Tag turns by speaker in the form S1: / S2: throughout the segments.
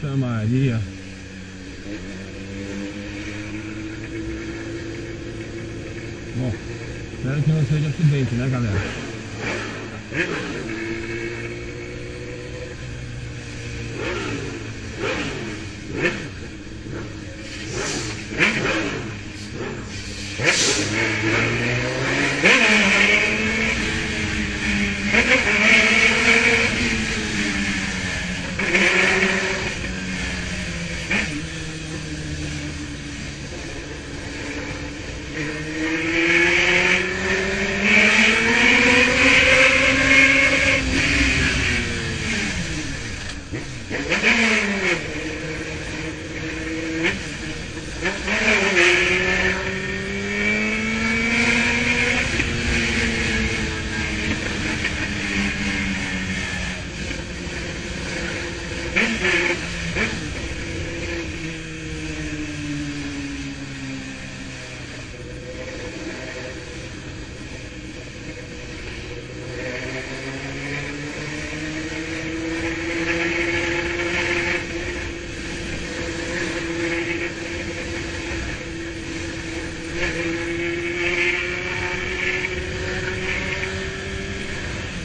S1: Tá mais, dia. Bom, espero que não seja acidente, né galera?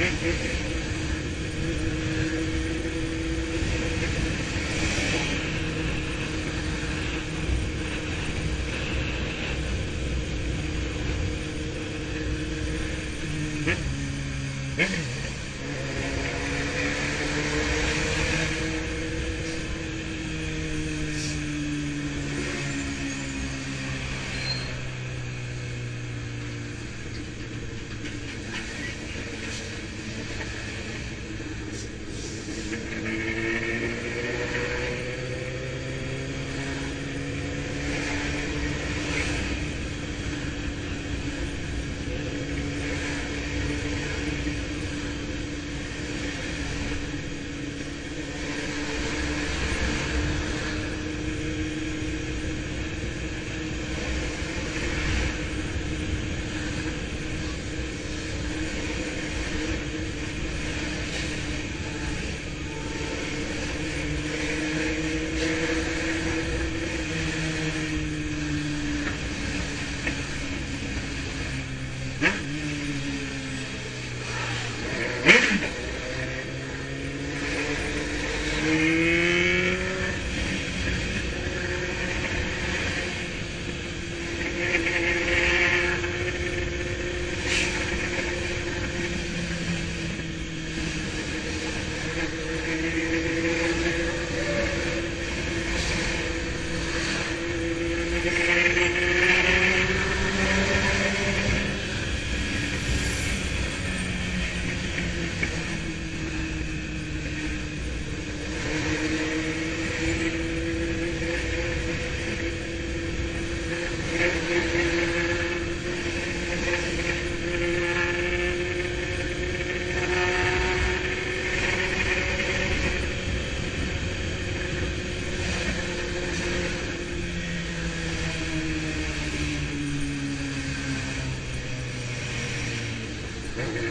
S1: Mm-hmm. Mm-hmm.